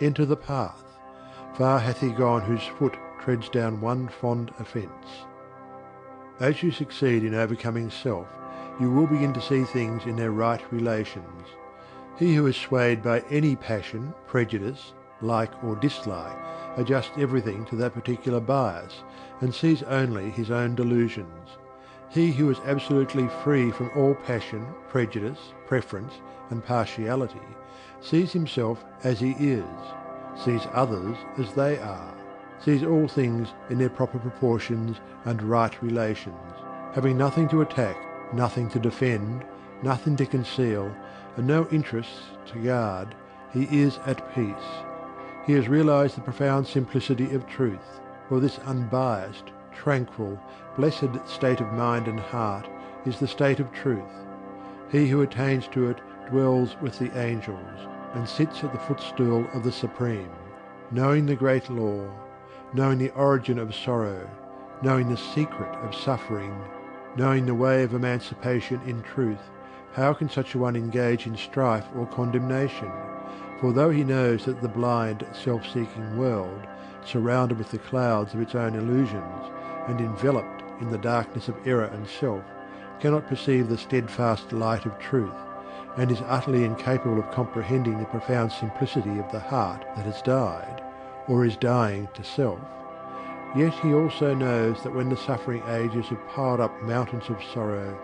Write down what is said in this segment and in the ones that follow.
enter the path. Far hath he gone whose foot treads down one fond offence. As you succeed in overcoming self, you will begin to see things in their right relations. He who is swayed by any passion, prejudice, like or dislike, adjusts everything to that particular bias, and sees only his own delusions. He who is absolutely free from all passion, prejudice, preference, and partiality sees himself as he is, sees others as they are, sees all things in their proper proportions and right relations, having nothing to attack, nothing to defend, nothing to conceal, and no interests to guard, he is at peace. He has realized the profound simplicity of truth, for this unbiased, tranquil, blessed state of mind and heart is the state of truth. He who attains to it dwells with the angels, and sits at the footstool of the Supreme, knowing the great law, knowing the origin of sorrow, knowing the secret of suffering, knowing the way of emancipation in truth, how can such a one engage in strife or condemnation? For though he knows that the blind, self-seeking world, surrounded with the clouds of its own illusions, and enveloped in the darkness of error and self, cannot perceive the steadfast light of truth, and is utterly incapable of comprehending the profound simplicity of the heart that has died, or is dying to self, yet he also knows that when the suffering ages have piled up mountains of sorrow,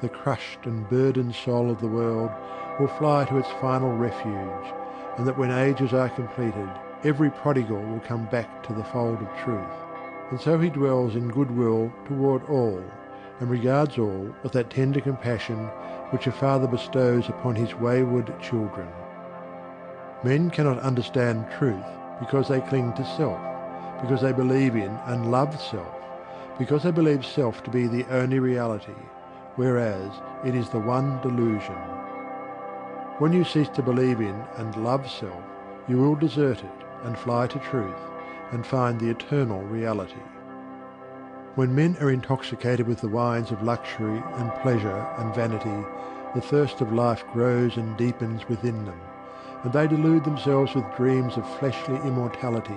the crushed and burdened soul of the world will fly to its final refuge, and that when ages are completed, every prodigal will come back to the fold of truth. And so he dwells in goodwill toward all, and regards all with that tender compassion which a father bestows upon his wayward children. Men cannot understand truth because they cling to self, because they believe in and love self, because they believe self to be the only reality, whereas it is the one delusion. When you cease to believe in and love self, you will desert it and fly to truth and find the eternal reality. When men are intoxicated with the wines of luxury and pleasure and vanity, the thirst of life grows and deepens within them, and they delude themselves with dreams of fleshly immortality.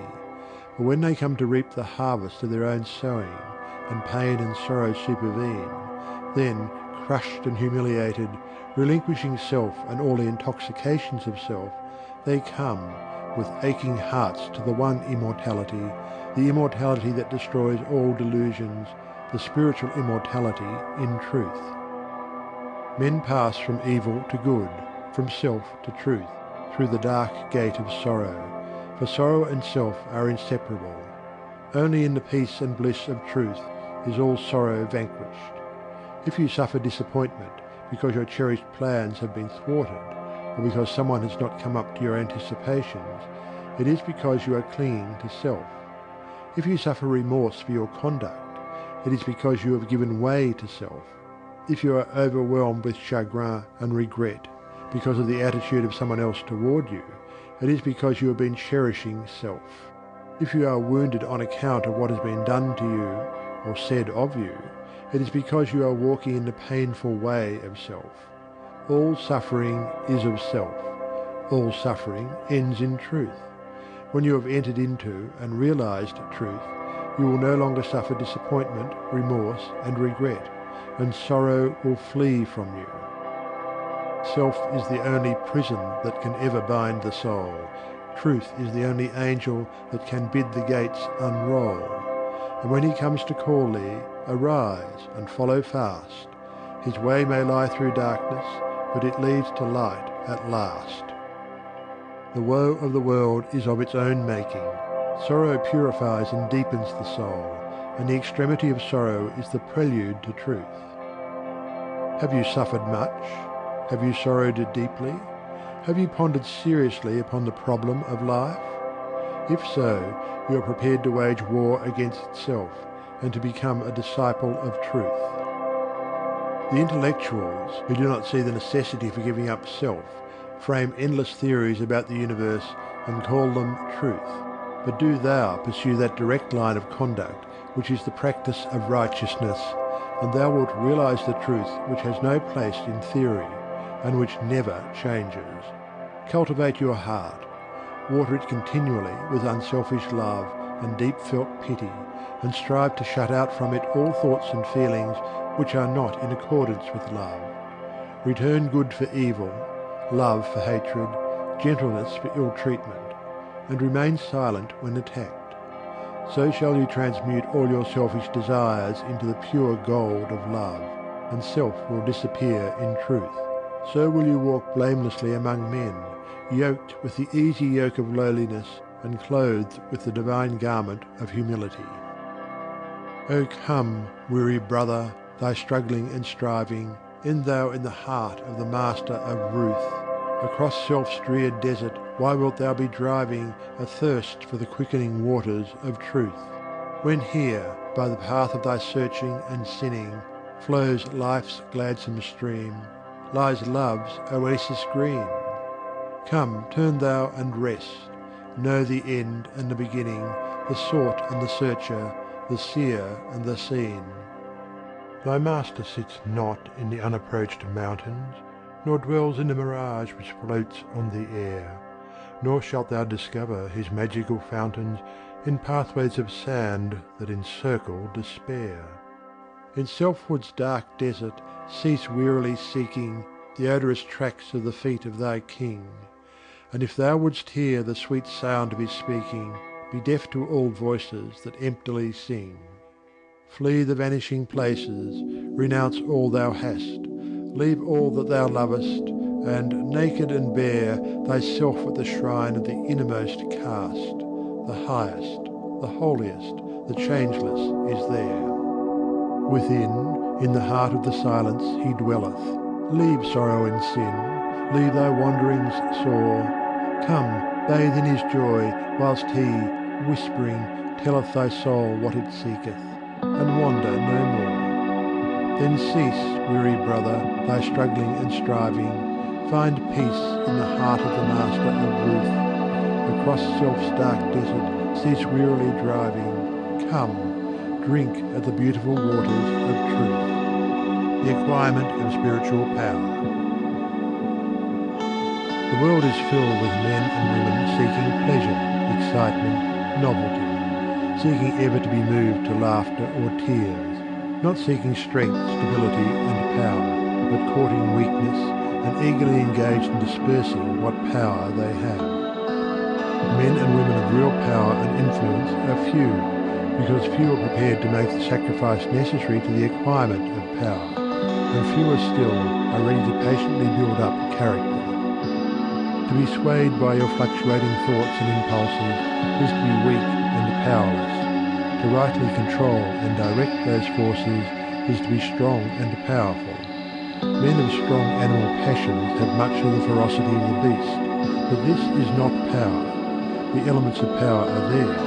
But when they come to reap the harvest of their own sowing, and pain and sorrow supervene, then, crushed and humiliated, relinquishing self and all the intoxications of self, they come, with aching hearts to the one immortality, the immortality that destroys all delusions, the spiritual immortality in truth. Men pass from evil to good, from self to truth, through the dark gate of sorrow, for sorrow and self are inseparable. Only in the peace and bliss of truth is all sorrow vanquished. If you suffer disappointment because your cherished plans have been thwarted, or because someone has not come up to your anticipations, it is because you are clinging to self. If you suffer remorse for your conduct, it is because you have given way to self. If you are overwhelmed with chagrin and regret because of the attitude of someone else toward you, it is because you have been cherishing self. If you are wounded on account of what has been done to you or said of you, it is because you are walking in the painful way of self. All suffering is of self. All suffering ends in truth. When you have entered into and realized truth, you will no longer suffer disappointment, remorse, and regret, and sorrow will flee from you. Self is the only prison that can ever bind the soul. Truth is the only angel that can bid the gates unroll. And when he comes to call thee, arise and follow fast. His way may lie through darkness, but it leads to light at last. The woe of the world is of its own making. Sorrow purifies and deepens the soul, and the extremity of sorrow is the prelude to truth. Have you suffered much? Have you sorrowed deeply? Have you pondered seriously upon the problem of life? If so, you are prepared to wage war against self, and to become a disciple of truth. The intellectuals, who do not see the necessity for giving up self, frame endless theories about the universe and call them truth. But do thou pursue that direct line of conduct which is the practice of righteousness, and thou wilt realize the truth which has no place in theory, and which never changes. Cultivate your heart. water it continually with unselfish love and deep felt pity, and strive to shut out from it all thoughts and feelings which are not in accordance with love. Return good for evil, love for hatred, gentleness for ill treatment, and remain silent when attacked. So shall you transmute all your selfish desires into the pure gold of love, and self will disappear in truth. So will you walk blamelessly among men, yoked with the easy yoke of lowliness and clothed with the divine garment of humility. O come, weary brother, thy struggling and striving, end thou in the heart of the Master of Truth. Across self-dreared desert why wilt thou be driving, athirst for the quickening waters of truth? When here, by the path of thy searching and sinning, flows life's gladsome stream, lies love's oasis green. Come, turn thou and rest, know the end and the beginning, the sought and the searcher, the seer and the seen. Thy master sits not in the unapproached mountains, nor dwells in the mirage which floats on the air, nor shalt thou discover his magical fountains in pathways of sand that encircle despair. In selfhood's dark desert cease wearily seeking the odorous tracks of the feet of thy king, and if thou wouldst hear the sweet sound of his speaking, be deaf to all voices that emptily sing. Flee the vanishing places, renounce all thou hast, leave all that thou lovest, and, naked and bare, thyself at the shrine of the innermost cast. The highest, the holiest, the changeless is there. Within, in the heart of the silence, he dwelleth. Leave sorrow and sin, leave thy wanderings sore. Come, bathe in his joy, whilst he, whispering, telleth thy soul what it seeketh and wander no more. Then cease, weary brother, thy struggling and striving, find peace in the heart of the Master of Truth. Across self's dark desert, cease wearily driving. Come, drink at the beautiful waters of truth. The acquirement of spiritual power. The world is filled with men and women seeking pleasure, excitement, novelty seeking ever to be moved to laughter or tears, not seeking strength, stability and power, but courting weakness and eagerly engaged in dispersing what power they have. Men and women of real power and influence are few, because few are prepared to make the sacrifice necessary to the acquirement of power, and fewer still are ready to patiently build up character. To be swayed by your fluctuating thoughts and impulses is to be weak and powerless. To rightly control and direct those forces is to be strong and powerful. Men of strong animal passions have much of the ferocity of the beast, but this is not power. The elements of power are there,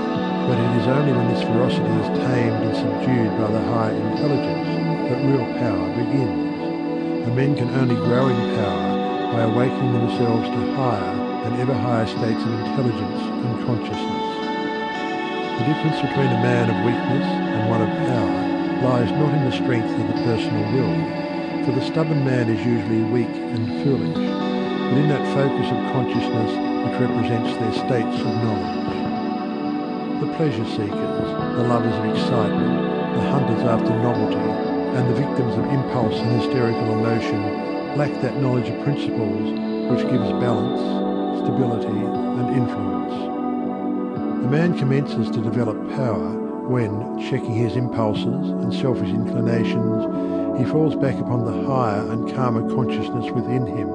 but it is only when this ferocity is tamed and subdued by the higher intelligence that real power begins. And men can only grow in power by awakening themselves to higher and ever higher states of intelligence and consciousness. The difference between a man of weakness and one of power lies not in the strength of the personal will, for the stubborn man is usually weak and foolish, but in that focus of consciousness which represents their states of knowledge. The pleasure seekers, the lovers of excitement, the hunters after novelty, and the victims of impulse and hysterical emotion lack that knowledge of principles which gives balance, stability, and influence. A man commences to develop power when, checking his impulses and selfish inclinations, he falls back upon the higher and calmer consciousness within him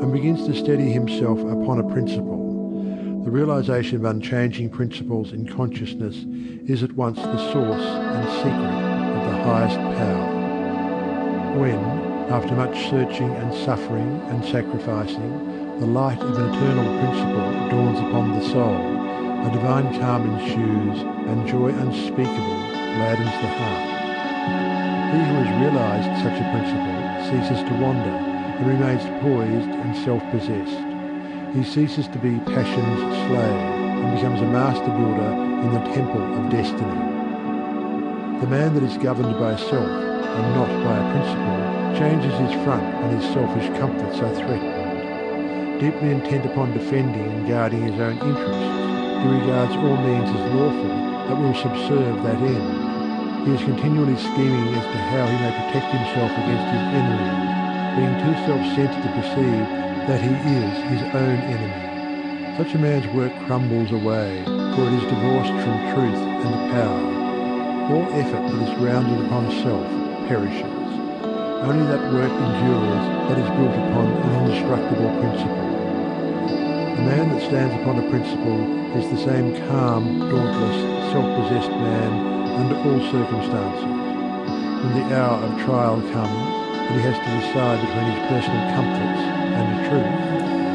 and begins to steady himself upon a principle. The realization of unchanging principles in consciousness is at once the source and secret of the highest power. When, after much searching and suffering and sacrificing, the light of an eternal principle dawns upon the soul, a divine calm ensues, and joy unspeakable gladdens the heart. He who has realized such a principle ceases to wander and remains poised and self-possessed. He ceases to be passion's slave and becomes a master builder in the temple of destiny. The man that is governed by self and not by a principle changes his front when his selfish comforts are threatened. Deeply intent upon defending and guarding his own interests, he regards all means as lawful that will subserve that end. He is continually scheming as to how he may protect himself against his enemies, being too self-centered to perceive that he is his own enemy. Such a man's work crumbles away, for it is divorced from truth and power. All effort that is grounded upon self perishes. Only that work endures that is built upon an indestructible principle. The man that stands upon a principle is the same calm, dauntless, self-possessed man under all circumstances. When the hour of trial comes, and he has to decide between his personal comforts and the truth,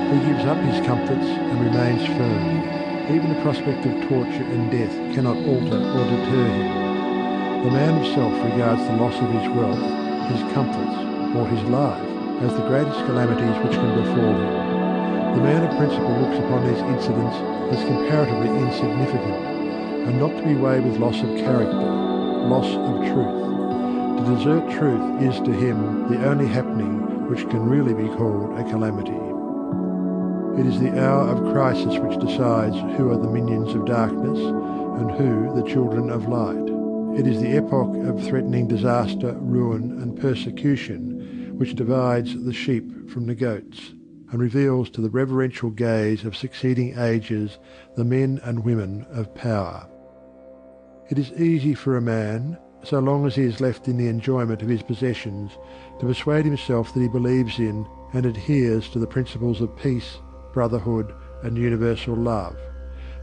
he gives up his comforts and remains firm. Even the prospect of torture and death cannot alter or deter him. The man of self regards the loss of his wealth, his comforts, or his life as the greatest calamities which can befall him. The man of principle looks upon these incidents as comparatively insignificant, and not to be weighed with loss of character, loss of truth. To desert truth is to him the only happening which can really be called a calamity. It is the hour of crisis which decides who are the minions of darkness and who the children of light. It is the epoch of threatening disaster, ruin, and persecution which divides the sheep from the goats, and reveals to the reverential gaze of succeeding ages the men and women of power. It is easy for a man, so long as he is left in the enjoyment of his possessions, to persuade himself that he believes in and adheres to the principles of peace, brotherhood, and universal love.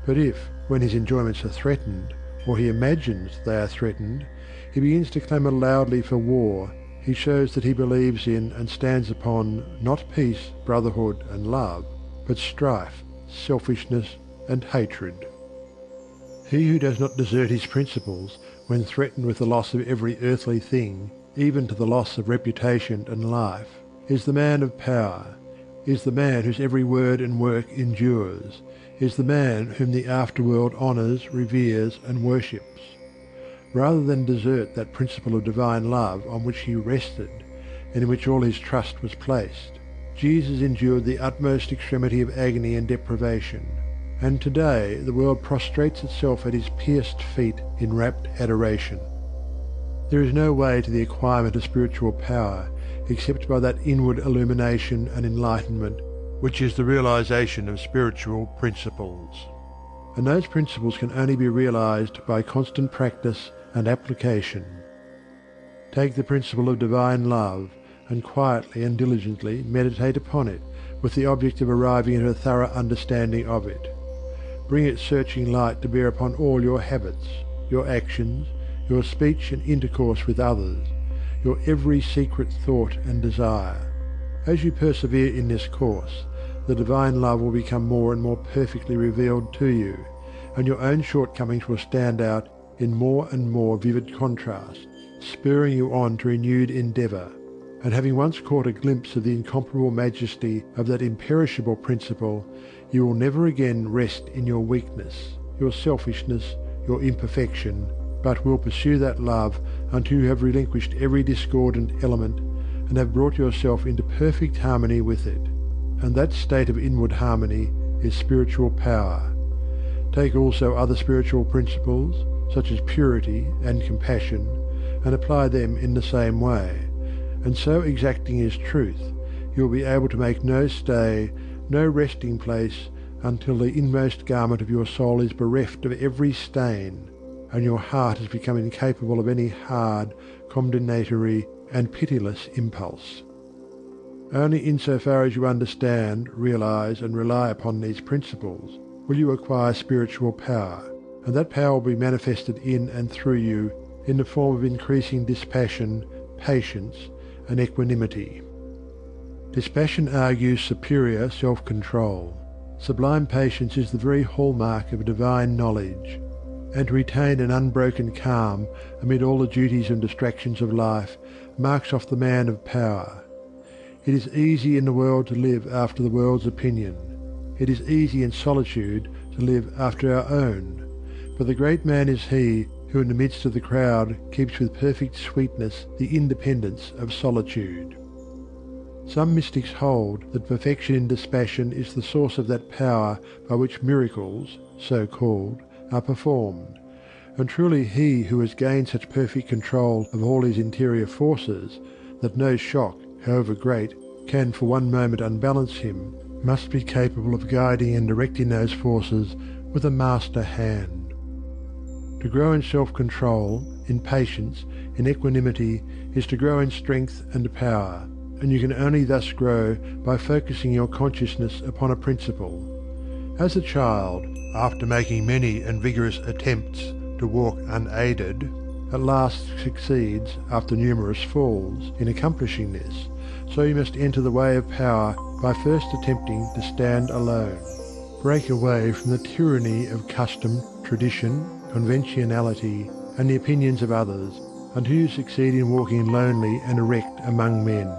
But if, when his enjoyments are threatened, or he imagines they are threatened, he begins to clamour loudly for war, he shows that he believes in and stands upon not peace, brotherhood, and love, but strife, selfishness, and hatred. He who does not desert his principles when threatened with the loss of every earthly thing, even to the loss of reputation and life, is the man of power, is the man whose every word and work endures, is the man whom the afterworld honours, reveres, and worships. Rather than desert that principle of divine love on which he rested, and in which all his trust was placed, Jesus endured the utmost extremity of agony and deprivation. And today the world prostrates itself at his pierced feet in rapt adoration. There is no way to the acquirement of spiritual power except by that inward illumination and enlightenment which is the realization of spiritual principles. And those principles can only be realized by constant practice and application. Take the principle of divine love and quietly and diligently meditate upon it with the object of arriving at a thorough understanding of it. Bring its searching light to bear upon all your habits, your actions, your speech and intercourse with others, your every secret thought and desire. As you persevere in this course, the divine love will become more and more perfectly revealed to you, and your own shortcomings will stand out in more and more vivid contrast, spurring you on to renewed endeavour. And having once caught a glimpse of the incomparable majesty of that imperishable principle, you will never again rest in your weakness, your selfishness, your imperfection, but will pursue that love until you have relinquished every discordant element and have brought yourself into perfect harmony with it. And that state of inward harmony is spiritual power. Take also other spiritual principles, such as purity and compassion, and apply them in the same way, and so exacting is truth, you will be able to make no stay, no resting place, until the inmost garment of your soul is bereft of every stain, and your heart has become incapable of any hard, condemnatory, and pitiless impulse. Only in so far as you understand, realize, and rely upon these principles will you acquire spiritual power, and that power will be manifested in and through you in the form of increasing dispassion, patience, and equanimity. Dispassion argues superior self-control. Sublime patience is the very hallmark of divine knowledge and to retain an unbroken calm amid all the duties and distractions of life marks off the man of power. It is easy in the world to live after the world's opinion. It is easy in solitude to live after our own. But the great man is he who in the midst of the crowd keeps with perfect sweetness the independence of solitude. Some mystics hold that perfection in dispassion is the source of that power by which miracles, so called, are performed; and truly he who has gained such perfect control of all his interior forces that no shock, however great, can for one moment unbalance him, must be capable of guiding and directing those forces with a master hand. To grow in self control, in patience, in equanimity, is to grow in strength and power, and you can only thus grow by focusing your consciousness upon a principle. As a child, after making many and vigorous attempts to walk unaided, at last succeeds, after numerous falls, in accomplishing this, so you must enter the way of power by first attempting to stand alone. Break away from the tyranny of custom, tradition, conventionality, and the opinions of others, until you succeed in walking lonely and erect among men.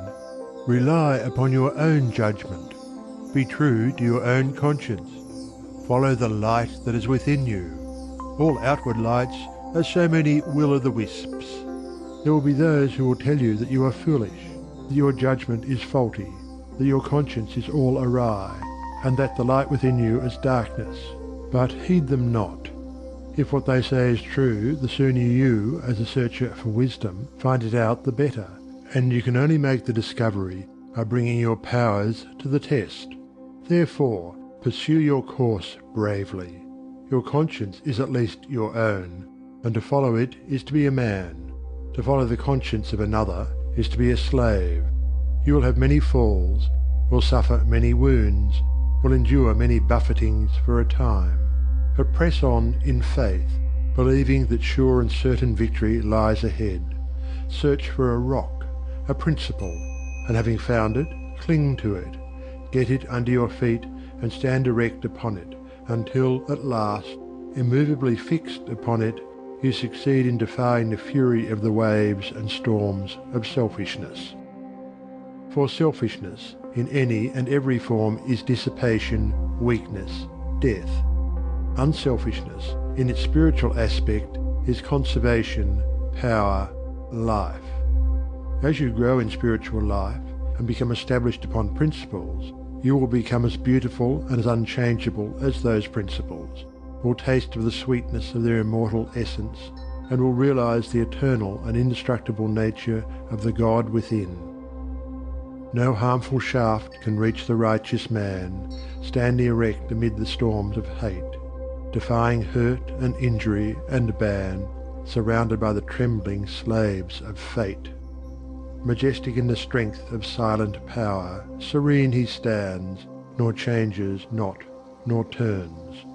Rely upon your own judgment. Be true to your own conscience. Follow the light that is within you. All outward lights are so many will o' the wisps. There will be those who will tell you that you are foolish, that your judgment is faulty, that your conscience is all awry, and that the light within you is darkness. But heed them not. If what they say is true, the sooner you, as a searcher for wisdom, find it out the better, and you can only make the discovery by bringing your powers to the test. Therefore, pursue your course bravely. Your conscience is at least your own, and to follow it is to be a man. To follow the conscience of another is to be a slave. You will have many falls, will suffer many wounds, will endure many buffetings for a time. But press on in faith, believing that sure and certain victory lies ahead. Search for a rock, a principle, and having found it, cling to it. Get it under your feet and stand erect upon it, until at last, immovably fixed upon it, you succeed in defying the fury of the waves and storms of selfishness. For selfishness, in any and every form, is dissipation, weakness, death. Unselfishness, in its spiritual aspect, is conservation, power, life. As you grow in spiritual life and become established upon principles, you will become as beautiful and as unchangeable as those principles, will taste of the sweetness of their immortal essence, and will realize the eternal and indestructible nature of the God within. No harmful shaft can reach the righteous man, standing erect amid the storms of hate, defying hurt and injury and ban, surrounded by the trembling slaves of fate. Majestic in the strength of silent power, serene he stands, nor changes not, nor turns.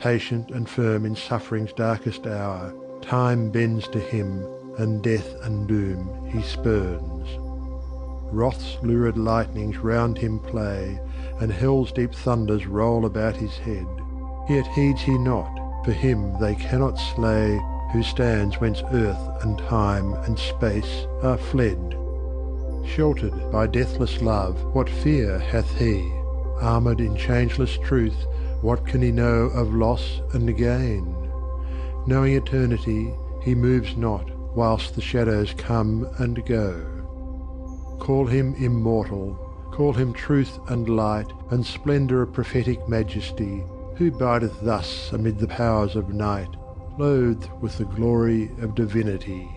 Patient and firm in suffering's darkest hour, time bends to him, and death and doom he spurns. Wrath's lurid lightnings round him play, And hell's deep thunders roll about his head. Yet heeds he not, for him they cannot slay Who stands whence earth and time and space are fled. Sheltered by deathless love, what fear hath he? Armoured in changeless truth, what can he know of loss and gain? Knowing eternity, he moves not whilst the shadows come and go. Call him immortal, call him truth and light And splendour of prophetic majesty, Who bideth thus amid the powers of night, Clothed with the glory of divinity.